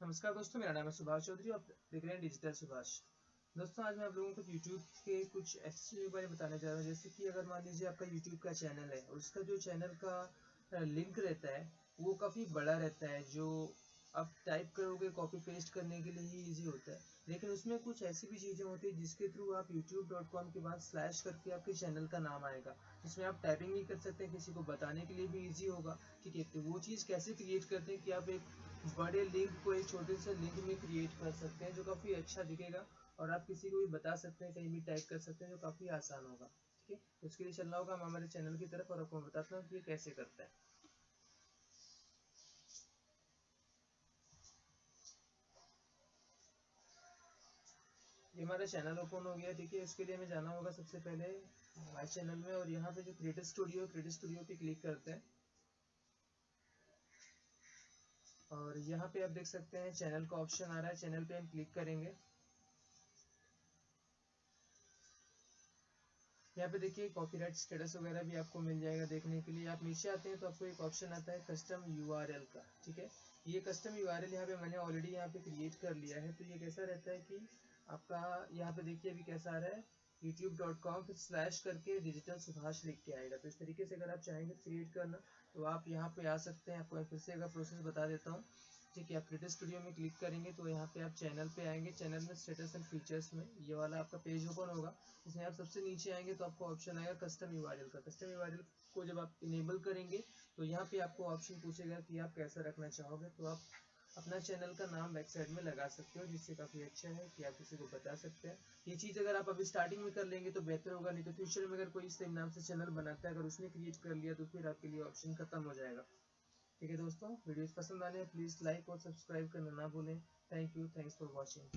नमस्कार दोस्तों, मेरा नाम है सुभाष चौधरी आप देख रहे हैं डिजिटल सुभाष। दोस्तों, आज मैं आप लोगों को यूट्यूब के कुछ के बारे में बताने जा रहा हूँ। जैसे कि अगर मान लीजिए आपका यूट्यूब का चैनल है और उसका जो चैनल का लिंक रहता है, वो काफ़ी बड़ा रहता है, जो आप टाइप करोगे कॉपी पेस्ट करने के लिए ही ईजी होता है। लेकिन उसमें कुछ ऐसी भी चीज़ें होती है जिसके थ्रू आप youtube.com के बाद स्लैश करके आपके चैनल का नाम आएगा। जिसमें आप टाइपिंग भी कर सकते किसी को बताने के लिए भी इजी होगा। ठीक है तो वो चीज़ कैसे क्रिएट करते हैं कि आप एक बड़े लिंक को, एक छोटे से लिंक में क्रिएट कर सकते हैं जो काफ़ी अच्छा दिखेगा और आप किसी को भी बता सकते हैं, कहीं भी टाइप कर सकते हैं जो काफ़ी आसान होगा। ठीक है तो उसके लिए चलना होगा हम हमारे चैनल की तरफ़ और आपको बताता हूँ कि कैसे करता है। ये हमारा चैनल ओपन हो गया ठीक है इसके लिए हमें जाना होगा सबसे पहले माई चैनल में और यहाँ पे जो क्रिएटर स्टूडियो क्रिएटर स्टूडियो पे क्लिक करते हैं। और यहाँ पे आप देख सकते हैं चैनल का ऑप्शन आ रहा है। चैनल पे हम क्लिक करेंगे। यहाँ पे देखिए कॉपीराइट स्टेटस वगैरह भी आपको मिल जाएगा देखने के लिए। आप नीचे आते हैं तो आपको एक ऑप्शन आता है कस्टम यूआरएल का, ठीक है? ये कस्टम यूआरएल यहाँ पे मैंने ऑलरेडी यहाँ पे क्रिएट कर लिया है। तो ये कैसा रहता है कि आपका यहाँ पे देखिए अभी कैसा आ रहा है। यूट्यूब youtube.com फिर स्लैश करके डिजिटल सुभाष लिख के आएगा। तो इस तरीके से अगर आप चाहेंगे क्रिएट करना तो आप यहाँ पे आ सकते हैं। आपको फिर से अगर प्रोसेस बता देता हूँ। ठीक है, आप क्रिएटर स्टूडियो में क्लिक करेंगे तो यहाँ पे आप चैनल पे आएँगे। चैनल में स्टेटस एंड फीचर्स में ये वाला आपका पेज ओपन होगा। इसमें आप सबसे नीचे आएँगे तो आपको ऑप्शन आएगा कस्टम यू का। कस्टम यू को जब आप इनेबल करेंगे तो यहाँ पे आपको ऑप्शन पूछेगा कि आप कैसा रखना चाहोगे तो आप अपना चैनल का नाम वेबसाइट में लगा सकते हो, जिससे काफ़ी अच्छा है कि आप किसी को बता सकते हैं। ये चीज़ अगर आप अभी स्टार्टिंग में कर लेंगे तो बेहतर होगा, नहीं तो फ्यूचर में अगर कोई सेम नाम से चैनल बनाता है, अगर उसने क्रिएट कर लिया तो फिर आपके लिए ऑप्शन खत्म हो जाएगा। ठीक है दोस्तों वीडियोस पसंद आने प्लीज़ लाइक और सब्सक्राइब करना ना भूलें। Thank you thanks for watching